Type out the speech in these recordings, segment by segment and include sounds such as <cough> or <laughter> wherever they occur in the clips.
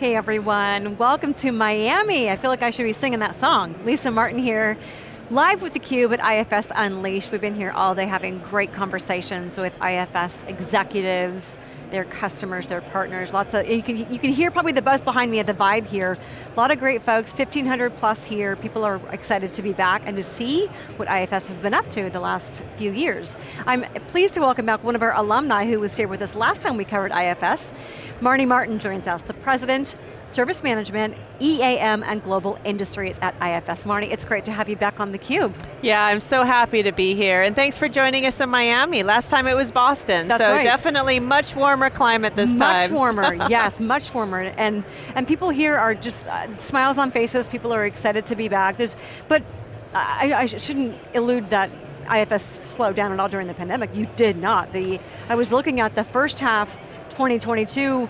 Hey everyone, welcome to Miami. I feel like I should be singing that song. Lisa Martin here, live with theCUBE at IFS Unleashed. We've been here all day having great conversations with IFS executives, their customers, their partners, lots of, you can, you can hear probably the buzz behind me at the vibe here. A lot of great folks, 1,500 plus here. People are excited to be back and to see what IFS has been up to the last few years. I'm pleased to welcome back one of our alumni who was here with us last time we covered IFS. Marne Martin joins us, the President Service Management, EAM, and Global Industries at IFS. Marne, it's great to have you back on theCUBE. Yeah, I'm so happy to be here, and thanks for joining us in Miami. Last time it was Boston, That's so right. definitely much warmer climate this much time. Much warmer, <laughs> yes, much warmer. And, and people here are just, uh, smiles on faces, people are excited to be back. There's, but I, I shouldn't elude that IFS slowed down at all during the pandemic. You did not. The, I was looking at the first half 2022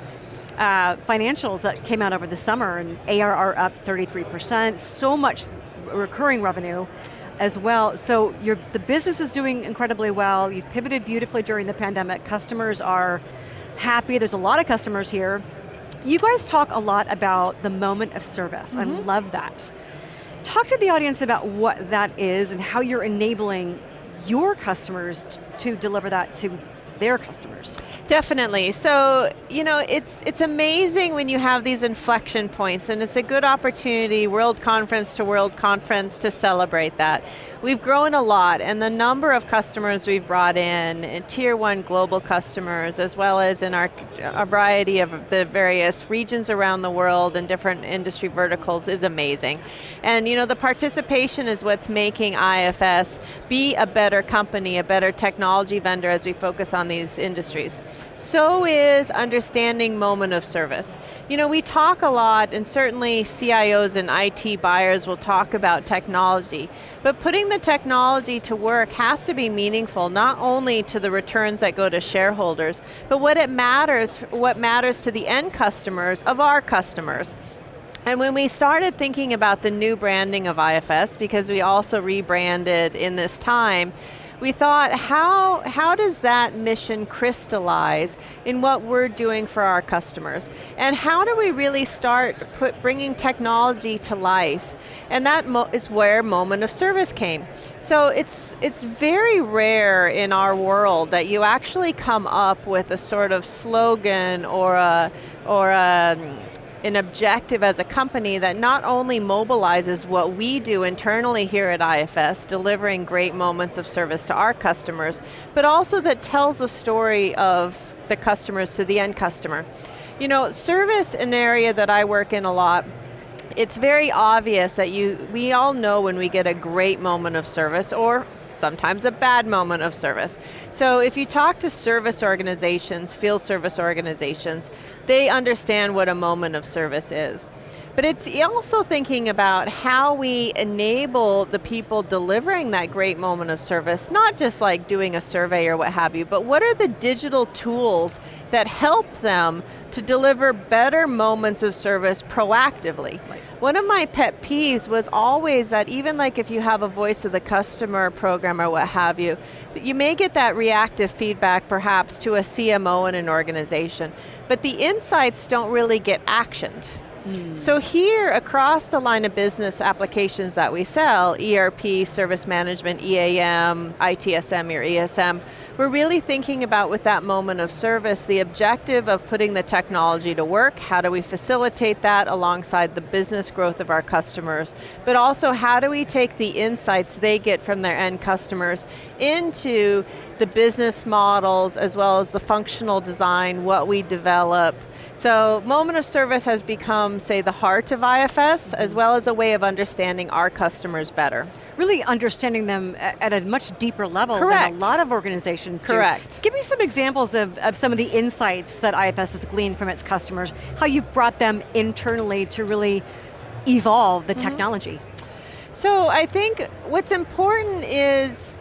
uh, financials that came out over the summer and ARR up 33%, so much recurring revenue as well. So the business is doing incredibly well, you've pivoted beautifully during the pandemic, customers are happy, there's a lot of customers here. You guys talk a lot about the moment of service, mm -hmm. I Mm-hmm. love that. Talk to the audience about what that is and how you're enabling your customers to deliver that to their customers. Definitely, so you know, it's, it's amazing when you have these inflection points and it's a good opportunity, world conference to world conference, to celebrate that. We've grown a lot and the number of customers we've brought in, in tier one global customers, as well as in our a variety of the various regions around the world and different industry verticals is amazing. And you know, the participation is what's making IFS be a better company, a better technology vendor as we focus on these industries. So is understanding moment of service. You know, we talk a lot, and certainly CIOs and IT buyers will talk about technology, but putting the technology to work has to be meaningful, not only to the returns that go to shareholders, but what it matters, what matters to the end customers of our customers. And when we started thinking about the new branding of IFS, because we also rebranded in this time, we thought, how, how does that mission crystallize in what we're doing for our customers? And how do we really start put, bringing technology to life? And that is where moment of service came. So it's, it's very rare in our world that you actually come up with a sort of slogan or a, or a an objective as a company that not only mobilizes what we do internally here at IFS, delivering great moments of service to our customers, but also that tells a story of the customers to the end customer. You know, service, an area that I work in a lot, it's very obvious that you, we all know when we get a great moment of service, or sometimes a bad moment of service. So if you talk to service organizations, field service organizations, they understand what a moment of service is. But it's also thinking about how we enable the people delivering that great moment of service, not just like doing a survey or what have you, but what are the digital tools that help them to deliver better moments of service proactively. Right. One of my pet peeves was always that even like if you have a voice of the customer program or what have you, you may get that reactive feedback perhaps to a CMO in an organization, but the insights don't really get actioned. Mm. So here, across the line of business applications that we sell, ERP, service management, EAM, ITSM or ESM, we're really thinking about with that moment of service, the objective of putting the technology to work, how do we facilitate that alongside the business growth of our customers, but also how do we take the insights they get from their end customers into the business models as well as the functional design, what we develop, so moment of service has become, say, the heart of IFS, as well as a way of understanding our customers better. Really understanding them at a much deeper level Correct. than a lot of organizations do. Correct. do. Give me some examples of, of some of the insights that IFS has gleaned from its customers, how you've brought them internally to really evolve the Mhm. technology. So I think what's important is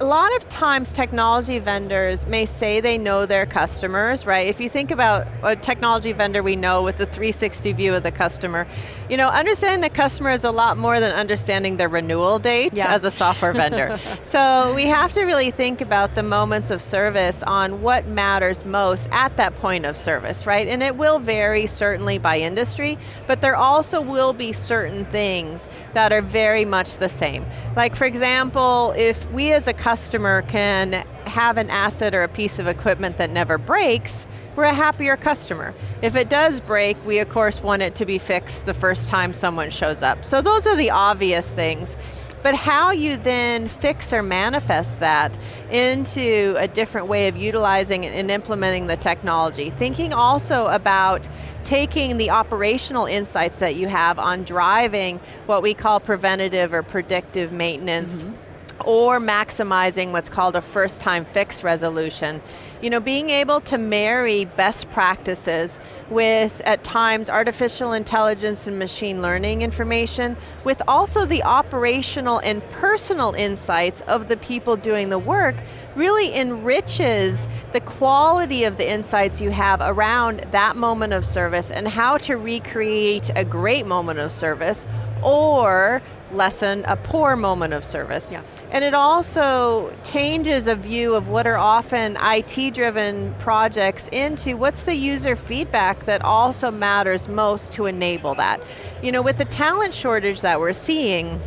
a lot of times technology vendors may say they know their customers, right? If you think about a technology vendor we know with the 360 view of the customer, you know, understanding the customer is a lot more than understanding their renewal date yeah. as a software vendor. <laughs> so we have to really think about the moments of service on what matters most at that point of service, right? And it will vary certainly by industry, but there also will be certain things that are very much the same. Like for example, if we as a customer can have an asset or a piece of equipment that never breaks, we're a happier customer. If it does break, we of course want it to be fixed the first time someone shows up. So those are the obvious things. But how you then fix or manifest that into a different way of utilizing and implementing the technology. Thinking also about taking the operational insights that you have on driving what we call preventative or predictive maintenance mm -hmm or maximizing what's called a first time fix resolution. You know, being able to marry best practices with, at times, artificial intelligence and machine learning information, with also the operational and personal insights of the people doing the work, really enriches the quality of the insights you have around that moment of service and how to recreate a great moment of service or lessen a poor moment of service. Yeah. And it also changes a view of what are often IT-driven projects into what's the user feedback that also matters most to enable that. You know, with the talent shortage that we're seeing,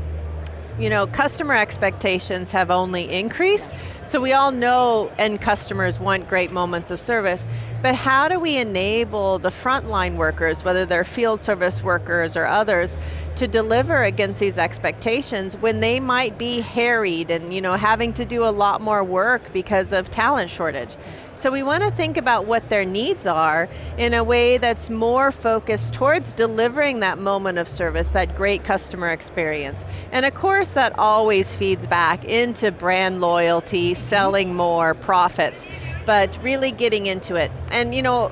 you know, customer expectations have only increased, yes. so we all know end customers want great moments of service, but how do we enable the frontline workers, whether they're field service workers or others, to deliver against these expectations when they might be harried and you know, having to do a lot more work because of talent shortage. So we want to think about what their needs are in a way that's more focused towards delivering that moment of service, that great customer experience. And of course that always feeds back into brand loyalty, selling more, profits, but really getting into it. And you know,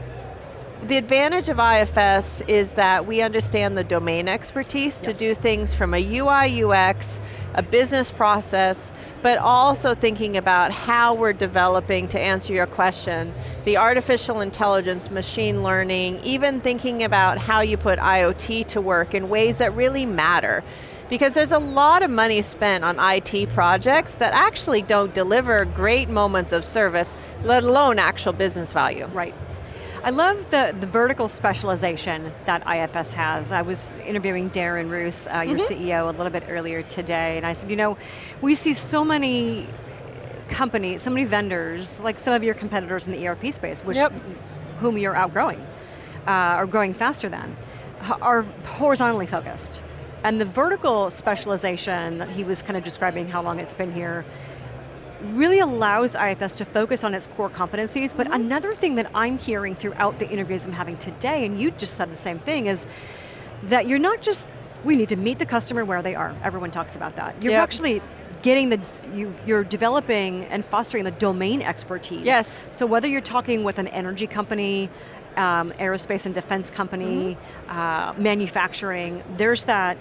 the advantage of IFS is that we understand the domain expertise yes. to do things from a UI, UX, a business process, but also thinking about how we're developing, to answer your question, the artificial intelligence, machine learning, even thinking about how you put IoT to work in ways that really matter. Because there's a lot of money spent on IT projects that actually don't deliver great moments of service, let alone actual business value. Right. I love the, the vertical specialization that IFS has. I was interviewing Darren Roos, uh, your mm -hmm. CEO, a little bit earlier today, and I said, you know, we see so many companies, so many vendors, like some of your competitors in the ERP space, which yep. whom you're outgrowing, uh, or growing faster than, are horizontally focused. And the vertical specialization that he was kind of describing how long it's been here, really allows IFS to focus on its core competencies, but mm -hmm. another thing that I'm hearing throughout the interviews I'm having today, and you just said the same thing, is that you're not just, we need to meet the customer where they are. Everyone talks about that. You're yep. actually getting the, you, you're developing and fostering the domain expertise. Yes. So whether you're talking with an energy company, um, aerospace and defense company, mm -hmm. uh, manufacturing, there's that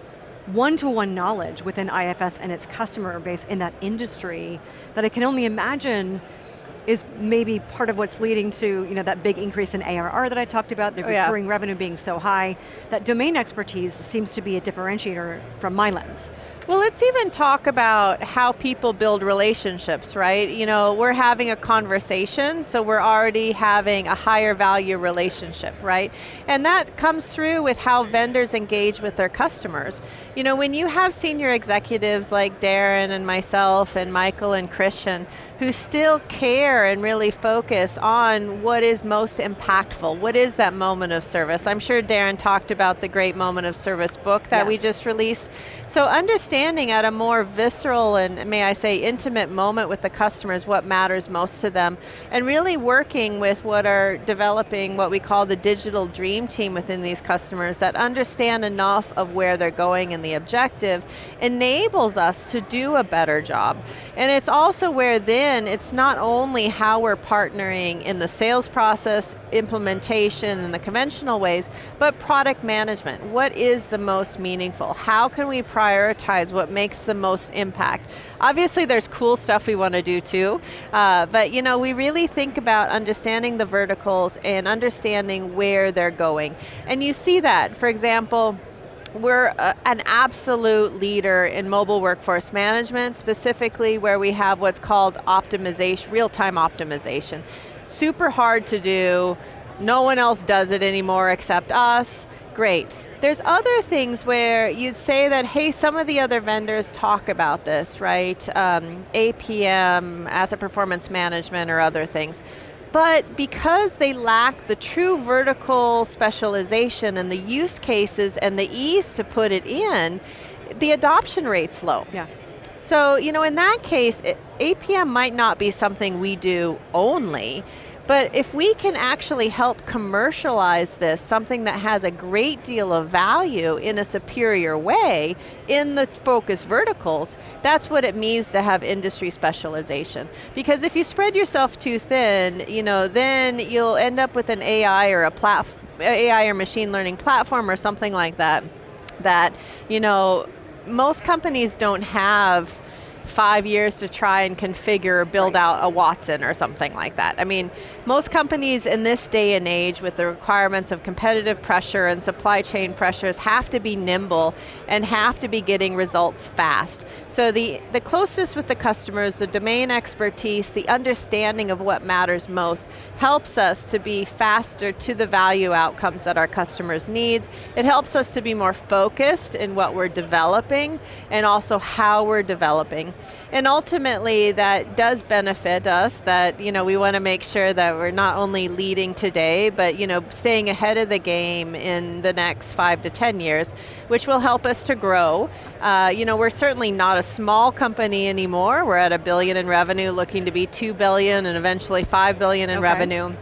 one-to-one -one knowledge within IFS and its customer base in that industry that I can only imagine is maybe part of what's leading to you know, that big increase in ARR that I talked about, the oh, recurring yeah. revenue being so high. That domain expertise seems to be a differentiator from my lens. Well, let's even talk about how people build relationships, right? You know, we're having a conversation, so we're already having a higher value relationship, right? And that comes through with how vendors engage with their customers. You know, when you have senior executives like Darren and myself and Michael and Christian, who still care and really focus on what is most impactful, what is that moment of service. I'm sure Darren talked about the Great Moment of Service book that yes. we just released. So understanding at a more visceral and, may I say, intimate moment with the customers what matters most to them, and really working with what are developing what we call the digital dream team within these customers that understand enough of where they're going and the objective, enables us to do a better job. And it's also where then it's not only how we're partnering in the sales process, implementation, and the conventional ways, but product management. What is the most meaningful? How can we prioritize what makes the most impact. Obviously there's cool stuff we want to do too, uh, but you know, we really think about understanding the verticals and understanding where they're going. And you see that, for example, we're a, an absolute leader in mobile workforce management, specifically where we have what's called optimization, real-time optimization. Super hard to do, no one else does it anymore except us, great. There's other things where you'd say that, hey, some of the other vendors talk about this, right? Um, APM, asset performance management, or other things. But because they lack the true vertical specialization and the use cases and the ease to put it in, the adoption rate's low. Yeah. So, you know, in that case, APM might not be something we do only, but if we can actually help commercialize this, something that has a great deal of value in a superior way in the focus verticals, that's what it means to have industry specialization. Because if you spread yourself too thin, you know, then you'll end up with an AI or a platform, AI or machine learning platform or something like that, that, you know, most companies don't have five years to try and configure build right. out a Watson or something like that. I mean, most companies in this day and age with the requirements of competitive pressure and supply chain pressures have to be nimble and have to be getting results fast. So the, the closeness with the customers, the domain expertise, the understanding of what matters most helps us to be faster to the value outcomes that our customers need. It helps us to be more focused in what we're developing and also how we're developing. And ultimately that does benefit us that you know, we want to make sure that we're not only leading today, but you know, staying ahead of the game in the next five to 10 years, which will help us to grow. Uh, you know, we're certainly not a small company anymore. We're at a billion in revenue, looking to be two billion and eventually five billion in okay. revenue.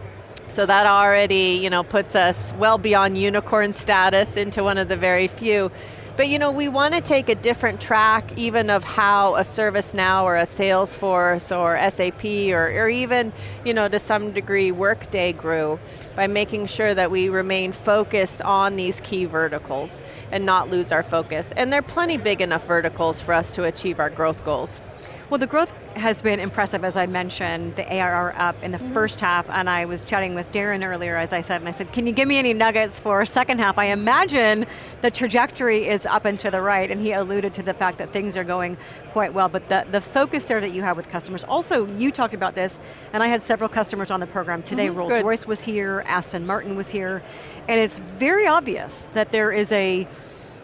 So that already you know, puts us well beyond unicorn status into one of the very few. But you know, we want to take a different track even of how a ServiceNow or a Salesforce or SAP or, or even, you know, to some degree Workday grew by making sure that we remain focused on these key verticals and not lose our focus. And they're plenty big enough verticals for us to achieve our growth goals. Well, the growth has been impressive, as I mentioned, the ARR up in the mm -hmm. first half, and I was chatting with Darren earlier, as I said, and I said, can you give me any nuggets for second half? I imagine the trajectory is up and to the right, and he alluded to the fact that things are going quite well, but the, the focus there that you have with customers, also you talked about this, and I had several customers on the program today, mm -hmm. Rolls-Royce was here, Aston Martin was here, and it's very obvious that there is a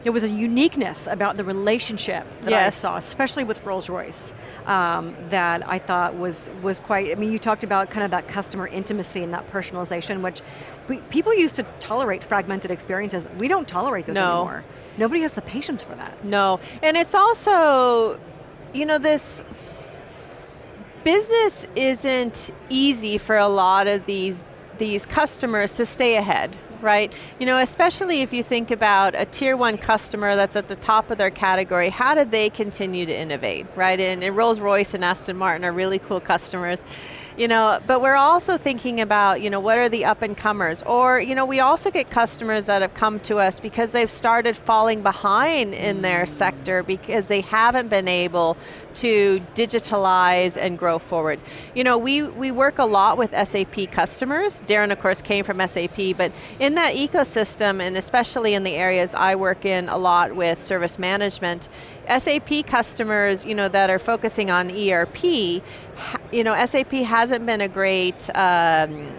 there was a uniqueness about the relationship that yes. I saw, especially with Rolls-Royce, um, that I thought was, was quite, I mean, you talked about kind of that customer intimacy and that personalization, which we, people used to tolerate fragmented experiences. We don't tolerate those no. anymore. Nobody has the patience for that. No, and it's also, you know, this, business isn't easy for a lot of these these customers to stay ahead, right? You know, especially if you think about a tier one customer that's at the top of their category, how do they continue to innovate, right? And, and Rolls-Royce and Aston Martin are really cool customers. You know, but we're also thinking about, you know, what are the up and comers? Or, you know, we also get customers that have come to us because they've started falling behind in their mm. sector because they haven't been able to digitalize and grow forward. You know, we, we work a lot with SAP customers. Darren, of course, came from SAP, but in that ecosystem, and especially in the areas I work in a lot with service management, SAP customers, you know, that are focusing on ERP, you know, SAP hasn't been a great um,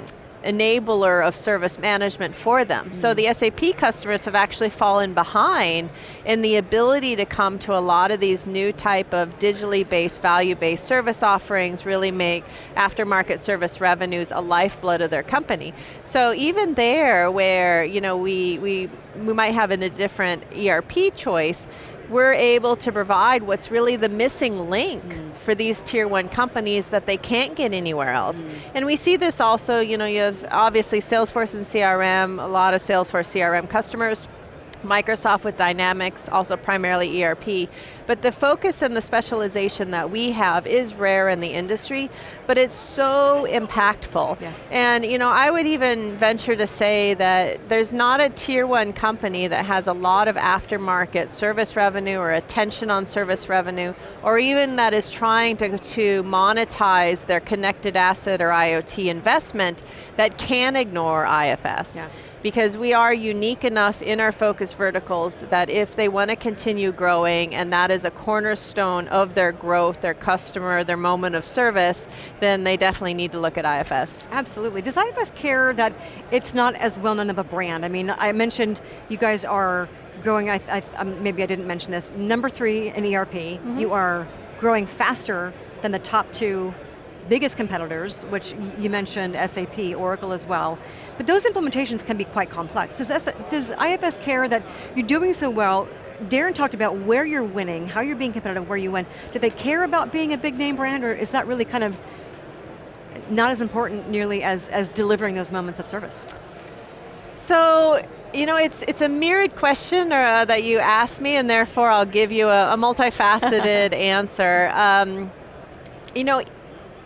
enabler of service management for them. Mm. So the SAP customers have actually fallen behind in the ability to come to a lot of these new type of digitally based, value-based service offerings, really make aftermarket service revenues a lifeblood of their company. So even there where you know, we, we, we might have a different ERP choice, we're able to provide what's really the missing link mm. for these tier one companies that they can't get anywhere else. Mm. And we see this also, you know, you have obviously Salesforce and CRM, a lot of Salesforce CRM customers, Microsoft with Dynamics, also primarily ERP. But the focus and the specialization that we have is rare in the industry, but it's so impactful. Yeah. And you know, I would even venture to say that there's not a tier one company that has a lot of aftermarket service revenue or attention on service revenue, or even that is trying to, to monetize their connected asset or IoT investment that can ignore IFS. Yeah because we are unique enough in our focus verticals that if they want to continue growing and that is a cornerstone of their growth, their customer, their moment of service, then they definitely need to look at IFS. Absolutely. Does IFS care that it's not as well known of a brand? I mean, I mentioned you guys are growing, I, I, um, maybe I didn't mention this, number three in ERP, mm -hmm. you are growing faster than the top two biggest competitors, which you mentioned SAP, Oracle as well, but those implementations can be quite complex. Does, S does IFS care that you're doing so well, Darren talked about where you're winning, how you're being competitive, where you win. Do they care about being a big name brand, or is that really kind of not as important nearly as, as delivering those moments of service? So, you know, it's it's a mirrored question uh, that you asked me, and therefore I'll give you a, a multifaceted <laughs> answer. Um, you know,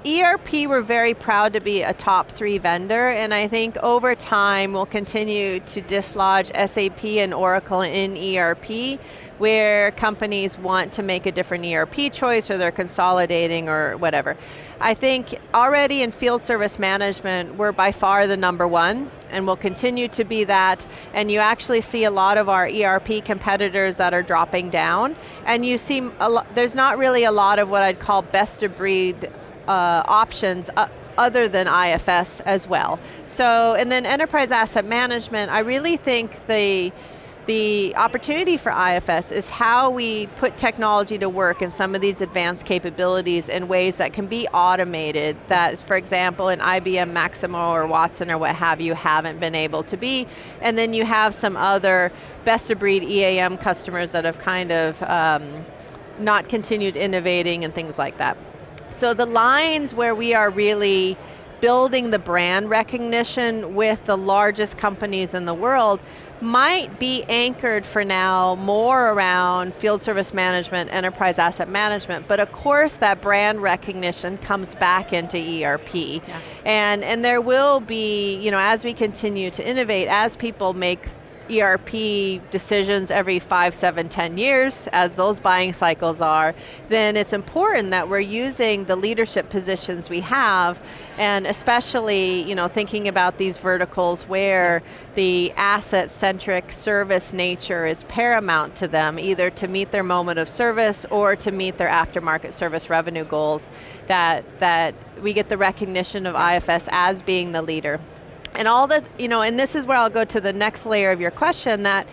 ERP, we're very proud to be a top three vendor, and I think over time we'll continue to dislodge SAP and Oracle in ERP, where companies want to make a different ERP choice or they're consolidating or whatever. I think already in field service management, we're by far the number one, and we'll continue to be that, and you actually see a lot of our ERP competitors that are dropping down, and you see, there's not really a lot of what I'd call best of breed uh, options uh, other than IFS as well. So, and then enterprise asset management, I really think the the opportunity for IFS is how we put technology to work in some of these advanced capabilities in ways that can be automated, that for example in IBM Maximo or Watson or what have you haven't been able to be, and then you have some other best of breed EAM customers that have kind of um, not continued innovating and things like that. So the lines where we are really building the brand recognition with the largest companies in the world might be anchored for now more around field service management, enterprise asset management, but of course that brand recognition comes back into ERP. Yeah. And, and there will be, you know, as we continue to innovate, as people make ERP decisions every five, seven, ten years, as those buying cycles are, then it's important that we're using the leadership positions we have, and especially you know, thinking about these verticals where the asset-centric service nature is paramount to them, either to meet their moment of service or to meet their aftermarket service revenue goals, that, that we get the recognition of IFS as being the leader. And all that, you know, and this is where I'll go to the next layer of your question that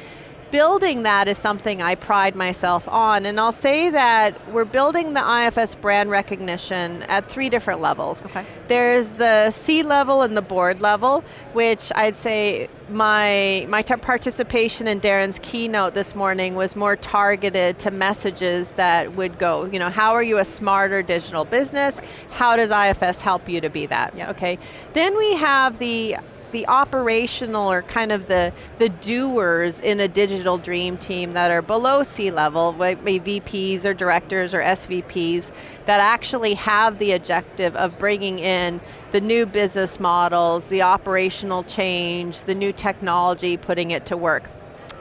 building that is something I pride myself on, and I'll say that we're building the IFS brand recognition at three different levels. Okay. There's the C-level and the board level, which I'd say my, my participation in Darren's keynote this morning was more targeted to messages that would go, you know, how are you a smarter digital business? How does IFS help you to be that, yep. okay? Then we have the the operational or kind of the, the doers in a digital dream team that are below C-level, maybe VPs or directors or SVPs, that actually have the objective of bringing in the new business models, the operational change, the new technology, putting it to work.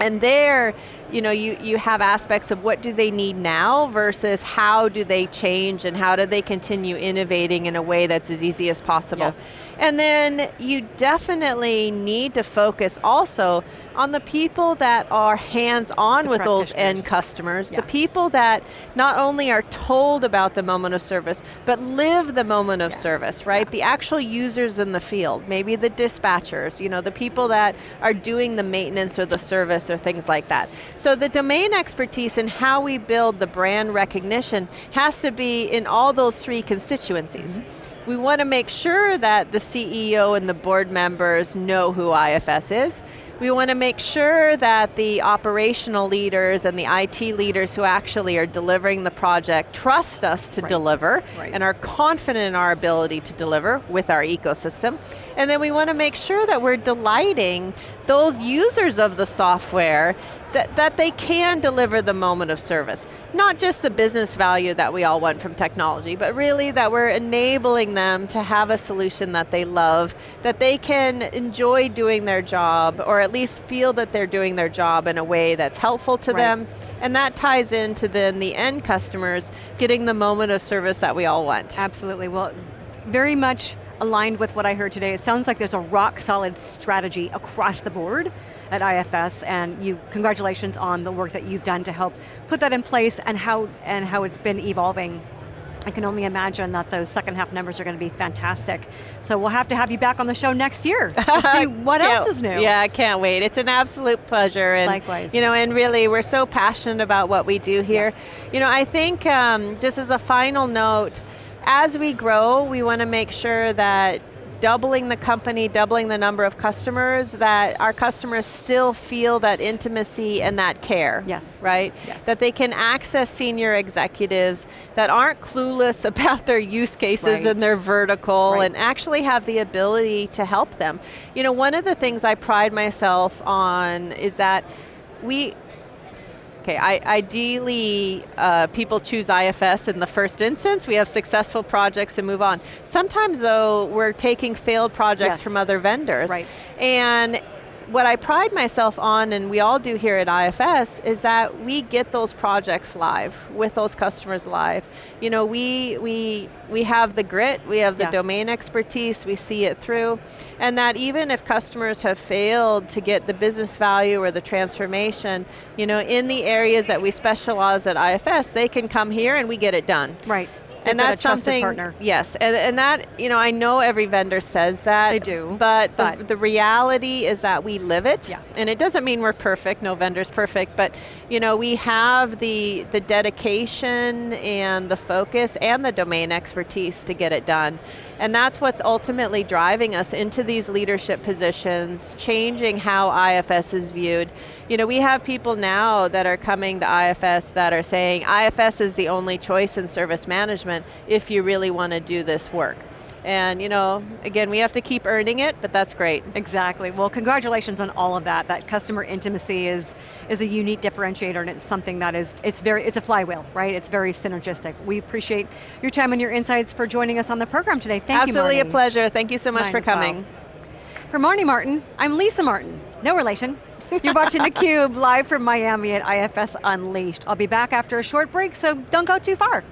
And there, you know, you, you have aspects of what do they need now versus how do they change and how do they continue innovating in a way that's as easy as possible. Yeah. And then you definitely need to focus also on the people that are hands-on with those end customers, yeah. the people that not only are told about the moment of service, but live the moment of yeah. service, right? Yeah. The actual users in the field, maybe the dispatchers, you know, the people that are doing the maintenance or the service or things like that. So the domain expertise and how we build the brand recognition has to be in all those three constituencies. Mm -hmm. We want to make sure that the CEO and the board members know who IFS is. We want to make sure that the operational leaders and the IT leaders who actually are delivering the project trust us to right. deliver right. and are confident in our ability to deliver with our ecosystem. And then we want to make sure that we're delighting those users of the software that, that they can deliver the moment of service. Not just the business value that we all want from technology, but really that we're enabling them to have a solution that they love, that they can enjoy doing their job, or at least feel that they're doing their job in a way that's helpful to right. them, and that ties into then the end customers getting the moment of service that we all want. Absolutely, well, very much aligned with what I heard today. It sounds like there's a rock solid strategy across the board at IFS and you, congratulations on the work that you've done to help put that in place and how, and how it's been evolving I can only imagine that those second half numbers are going to be fantastic. So we'll have to have you back on the show next year to <laughs> see what else is new. Yeah, I can't wait. It's an absolute pleasure. And, Likewise. You know, and really, we're so passionate about what we do here. Yes. You know, I think um, just as a final note, as we grow, we want to make sure that doubling the company, doubling the number of customers, that our customers still feel that intimacy and that care. Yes. Right? Yes. That they can access senior executives that aren't clueless <laughs> about their use cases Right. and their vertical Right. and actually have the ability to help them. You know, one of the things I pride myself on is that we, Okay, I, ideally, uh, people choose IFS in the first instance. We have successful projects and move on. Sometimes though, we're taking failed projects Yes. from other vendors. Right. And what I pride myself on, and we all do here at IFS, is that we get those projects live, with those customers live. You know, we, we, we have the grit, we have the Yeah. domain expertise, we see it through, and that even if customers have failed to get the business value or the transformation, you know, in the areas that we specialize at IFS, they can come here and we get it done. Right. And that's something, partner. yes, and, and that, you know, I know every vendor says that. They do, But, but- the, the reality is that we live it. Yeah. And it doesn't mean we're perfect, no vendor's perfect, but you know, we have the, the dedication and the focus and the domain expertise to get it done. And that's what's ultimately driving us into these leadership positions, changing how IFS is viewed. You know, we have people now that are coming to IFS that are saying, IFS is the only choice in service management if you really want to do this work. And you know, again, we have to keep earning it, but that's great. Exactly, well congratulations on all of that. That customer intimacy is, is a unique differentiator and it's something that is, it's very, it's a flywheel, right? It's very synergistic. We appreciate your time and your insights for joining us on the program today. Thank Absolutely you, Absolutely a pleasure. Thank you so much Mine for as well. coming. For Marne Martin, I'm Lisa Martin. No relation. You're watching <laughs> theCUBE live from Miami at IFS Unleashed. I'll be back after a short break, so don't go too far.